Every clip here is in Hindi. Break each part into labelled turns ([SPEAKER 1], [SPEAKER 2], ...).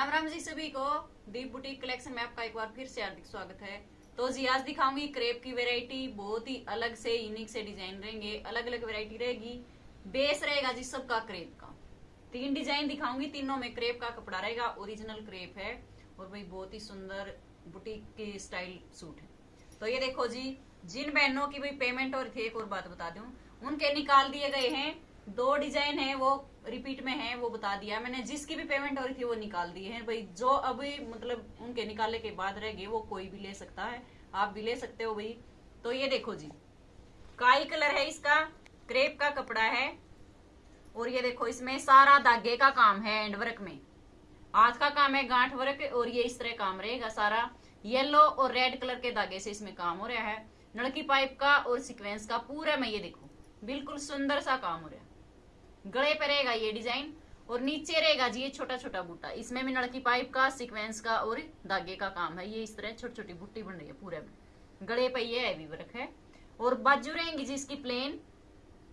[SPEAKER 1] राम राम जी सभी को दीप बुटीक कलेक्शन में आपका एक बार फिर से हार्दिक स्वागत है। तो जी, आज दिखाऊँगी क्रेप की वैरायटी, बहुत ही अलग से यूनिक से डिज़ाइन रहेंगे अलग अलग वैरायटी रहेगी, बेस रहेगा जी सबका क्रेप का। तीन डिज़ाइन दिखाऊँगी, तीनों में क्रेप का कपड़ा रहेगा ओरिजिनल क्रेप है, और भाई बहुत ही सुंदर बुटीक के स्टाइल सूट है। तो ये देखो जी, जिन बहनों की भाई पेमेंट और एक और बात बता दू, उनके निकाल दिए गए हैं, दो डिज़ाइन है वो रिपीट में है, वो बता दिया मैंने जिसकी भी पेमेंट हो रही थी, वो निकाल दिए हैं। भाई, जो अभी मतलब उनके निकालने के बाद रह गए, वो कोई भी ले सकता है। आप भी ले सकते हो भाई। तो ये देखो जी, काई कलर है इसका, क्रेप का कपड़ा है। और ये देखो, इसमें सारा धागे का काम है एंड वर्क में। आज का काम है गांठ वर्क और ये इस तरह काम रहेगा सारा। येलो और रेड कलर के धागे से इसमें काम हो रहा है। नड़की पाइप का और सीक्वेंस का पूरा में ये देखो। बिल्कुल सुंदर सा काम हो रहा है। गले पे रहेगा ये डिज़ाइन और नीचे रहेगा जी ये छोटा छोटा बूटा। इसमें भी नड़की पाइप का सीक्वेंस का और धागे का काम है। ये इस तरह छोटी छोटी बूटी बन रही है पूरे में। गले पे ये हैवी वर्क है। और बाजू रहेंगी जी इसकी प्लेन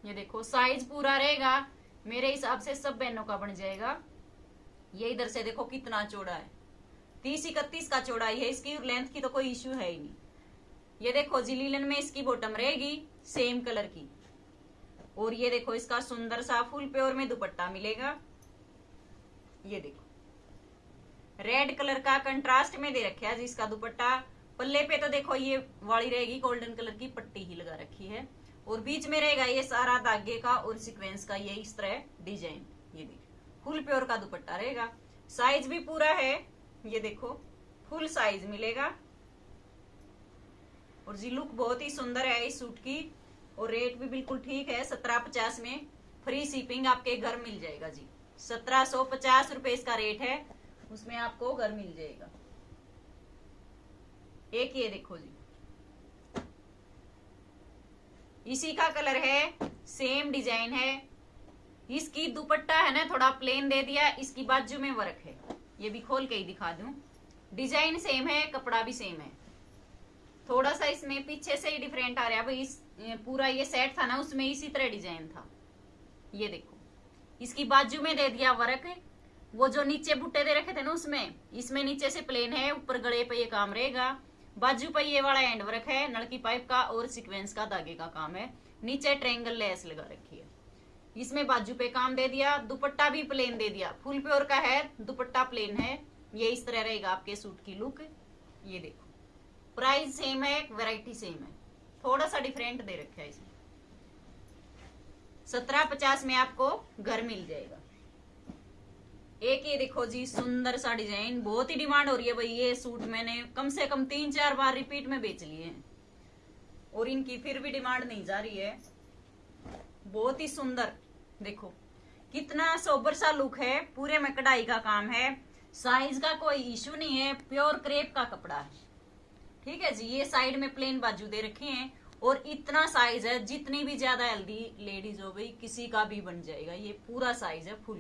[SPEAKER 1] ये देखो साइज़ पूरा रहेगा। मेरे हिसाब से सब बहनों का बन जाएगा। ये इधर से देखो कितना चौड़ा है। तीस इकतीस का चौड़ाई है इसकी लेंथ की तो कोई इश्यू है ही नहीं। ये देखो जी, लीलन में इसकी बॉटम रहेगी सेम कलर की। और ये देखो, इसका सुंदर सा फुल प्योर में दुपट्टा मिलेगा। ये देखो। रेड कलर का कंट्रास्ट में दे रखा है जिसका दुपट्टा। पल्ले पे तो देखो, ये वाली रहेगी गोल्डन कलर की पट्टी ही लगा रखी है। और बीच में रहेगा ये सारा धागे का और सीक्वेंस का ये इस तरह डिज़ाइन ये देखो, फुल प्योर का दुपट्टा रहेगा। साइज़ भी पूरा है। ये देखो फुल साइज़ मिलेगा। और जी लुक बहुत ही सुंदर है इस सूट की। और रेट भी बिल्कुल ठीक है, सत्रह पचास में फ्री शिपिंग आपके घर मिल जाएगा जी। सत्रह सौ पचास रुपए इसका रेट है, उसमें आपको घर मिल जाएगा। एक ये देखो जी। इसी का कलर है सेम डिज़ाइन है। इसकी दुपट्टा है ना, थोड़ा प्लेन दे दिया, इसकी बाजू में वर्क है। ये भी खोल के ही दिखा दूँ। डिज़ाइन सेम है, कपड़ा भी सेम है। थोड़ा सा इसमें पीछे से ही डिफरेंट आ रहा है। भाई इस पूरा ये सेट था ना, उसमें इसी तरह डिज़ाइन था। ये देखो। इसकी बाजू में दे दिया वर्क। वो जो नीचे बुट्टे दे रखे थे ना उसमें, इसमें नीचे से प्लेन है, ऊपर गले पे ये काम रहेगा। बाजू पे ये वाला एंड वर्क है, नलकी पाइप का और सीक्वेंस का धागे का काम है। नीचे ट्रेंगल लेस लगा रखी है। इसमें बाजू पे काम दे दिया, दुपट्टा भी प्लेन दे दिया। फुल प्योर का है, दुपट्टा प्लेन है। ये इस तरह रहेगा आपके सूट की लुक ये देखो। प्राइस सेम है वेराइटी सेम है। थोड़ा सा डिफरेंट दे रखा है इसमें। सत्रह पचास में आपको घर मिल जाएगा। एक ये देखो जी, सुंदर सा डिज़ाइन बहुत ही डिमांड हो रही है भाई, ये सूट मैंने कम से कम तीन चार बार रिपीट में बेच लिए हैं। और इनकी फिर भी डिमांड नहीं जा रही है। बहुत ही सुंदर, देखो। कितना सोबर सा लुक है, पूरे में कढ़ाई का काम है साइज़ का कोई इश्यू नहीं है प्योर क्रेप का कपड़ा है। ठीक है जी, ये साइड में प्लेन बाजू दे रखे हैं और इतना साइज़ है, जितनी भी ज़्यादा हेल्दी लेडीज़ हो गई किसी का भी बन जाएगा। ये पूरा साइज़ है फुल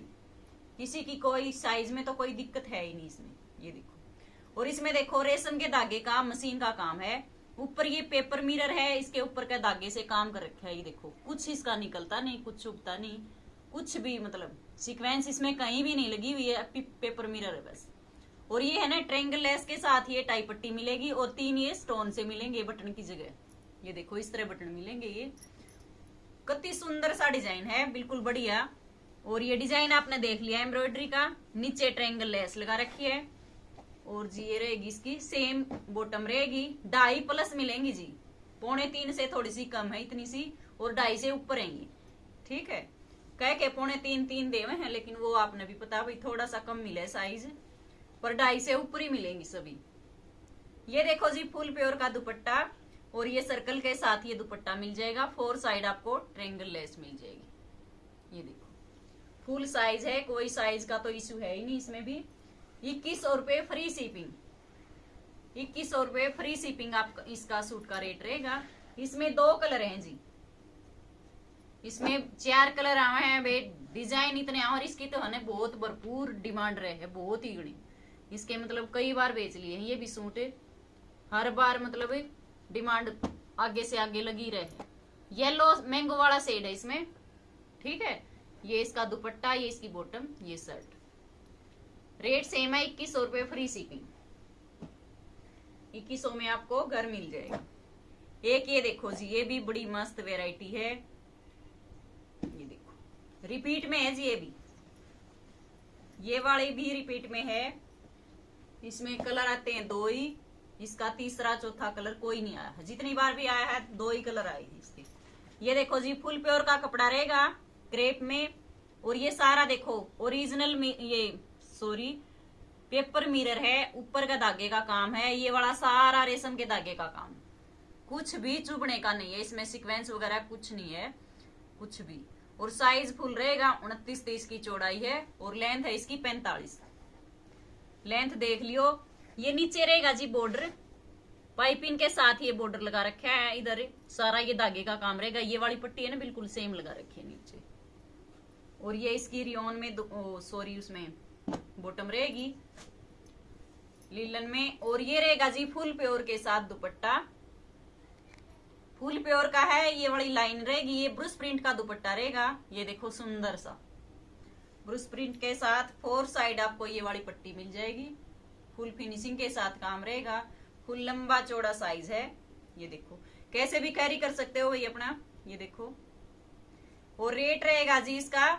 [SPEAKER 1] किसी की कोई साइज़ में तो कोई दिक्कत है ही नहीं इसमें, ये देखो। और इसमें देखो, रेशम के धागे का मशीन का काम है। ऊपर ये पेपर मिरर है, इसके ऊपर का धागे से काम कर रखा है, ये देखो। कुछ इसका निकलता नहीं, कुछ चुभता नहीं। कुछ भी मतलब सीक्वेंस इसमें कहीं भी नहीं लगी हुई है पेपर मिरर है बस। और ये है ना ट्रेंगल लेस के साथ ये टाई पट्टी मिलेगी और तीन ये स्टोन से मिलेंगे बटन की जगह। ये देखो, इस तरह बटन मिलेंगे ये। कति सुंदर सा डिज़ाइन है, बिल्कुल बढ़िया। और ये डिज़ाइन आपने देख लिया एम्ब्रॉयडरी का, नीचे ट्रेंगल लेस लगा रखी है। और जी, ये रहेगी इसकी सेम बॉटम रहेगी। ढाई प्लस मिलेंगी जी। पौने तीन से थोड़ी सी कम है, इतनी सी। और ढाई से ऊपर रहेंगी ठीक है? कह के पौने तीन तीन देवे हैं, लेकिन वो आपने भी पता, भाई, थोड़ा सा कम मिले साइज़ पर ढाई से ऊपर ही मिलेंगी सभी। ये देखो जी, फुल प्योर का दुपट्टा, और ये सर्कल के साथ ये दुपट्टा मिल जाएगा। फोर साइड आपको ट्रेंगल लेस मिल जाएगी। ये देखो। फुल साइज़ है, कोई साइज़ का तो इश्यू है ही नहीं इसमें भी। इक्कीस सौ रुपए फ्री शिपिंग। इक्कीस सौ रुपए फ्री शिपिंग आप इसका सूट का रेट रहेगा। इसमें दो कलर हैं जी। इसमें चार कलर आवे हैं, बे, डिज़ाइन इतने और इसकी तो है बहुत भरपूर डिमांड रहे है, बहुत ही गणी इसके मतलब कई बार बेच लिए हैं, ये भी सूट हर बार मतलब डिमांड आगे से आगे लगी रहे। येलो मैंगो वाला सेड है इसमें, ठीक है? ये इसका दुपट्टा, ये इसकी बॉटम ये शर्ट रेट सेम है इक्कीस सौ रुपये फ्री शिपिंग इक्कीस सौ में आपको घर मिल जाएगा। एक ये देखो जी, ये भी बड़ी मस्त वेराइटी है। ये देखो। रिपीट में है जी, ये भी। ये वाले भी रिपीट में है। इसमें कलर आते हैं, दो ही। इसका तीसरा, चौथा कलर कोई नहीं आया। जितनी बार भी आया है, दो ही कलर आए इसके। ये देखो जी, फुल प्योर का कपड़ा रहेगा, क्रेप में। और ये सारा देखो, ओरिजिनल ये सॉरी पेपर मिरर है, ऊपर का धागे का काम है, ये वाला सारा रेशम के धागे का काम। कुछ भी चुभने का नहीं है, इसमें सीक्वेंस वगैरह कुछ नहीं है, कुछ भी। और साइज़ फुल रहेगा उनतीस तेईस की चौड़ाई है, और लेंथ है इसकी पैंतालीस। लेंथ देख लियो। ये नीचे रहेगा जी बॉर्डर पाइपिंग के साथ ये बॉर्डर लगा रखा है इधर। सारा ये धागे का काम रहेगा। ये वाली पट्टी है ना, बिल्कुल सेम लगा रखी है नीचे। और ये इसकी रियोन में सॉरी उसमें बॉटम रहेगी। लीलन में। और ये रहेगा जी फुल प्योर के साथ दुपट्टा। फुल प्योर का है, ये वाली लाइन रहेगी। ये ब्रुस प्रिंट का दुपट्टा रहेगा। ये देखो सुंदर सा। ब्रुस प्रिंट के साथ, फोर साइड आपको ये वाली पट्टी मिल जाएगी। फुल फिनिशिंग के साथ काम रहेगा। फुल लंबा चौड़ा साइज़ है। ये देखो। कैसे भी कैरी कर सकते हो ये अपना? ये देखो। और रेट रहेगा जी इसका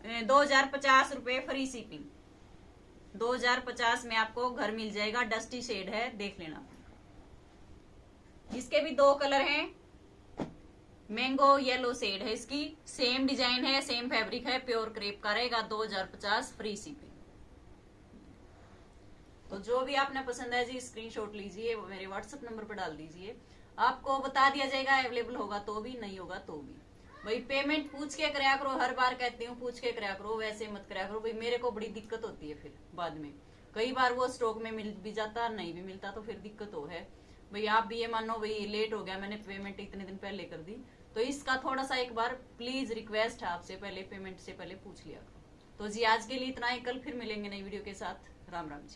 [SPEAKER 1] दो हज़ार पचास रुपए फ्री शिपिंग दो हज़ार पचास में आपको घर मिल जाएगा। डस्टी शेड है, देख लेना। इसके भी दो कलर हैं। मैंगो येलो शेड है इसकी। सेम डिज़ाइन है, सेम फैब्रिक है, प्योर क्रेप का रहेगा, दो हज़ार पचास फ्री शिपिंग। तो जो भी आपने पसंद है जी स्क्रीनशॉट लीजिए मेरे व्हाट्सएप नंबर पर डाल दीजिए। आपको बता दिया जाएगा अवेलेबल होगा तो भी, नहीं होगा तो भी। भाई पेमेंट पूछ के कराया करो, हर बार कहती हूँ, पूछ के कराया करो, वैसे मत कराया करो। भाई, मेरे को बड़ी दिक्कत होती है फिर, बाद में। कई बार वो स्टॉक में मिल भी जाता, नहीं भी मिलता तो फिर दिक्कत हो है। भाई, आप भी ये मानो, भाई लेट हो गया, मैंने पेमेंट इतने दिन पहले कर दी। तो इसका थोड़ा सा एक बार प्लीज़ रिक्वेस्ट है आपसे पहले पेमेंट से पहले पूछ लिया तो जी, आज के लिए इतना ही। कल फिर मिलेंगे नई वीडियो के साथ। राम राम जी।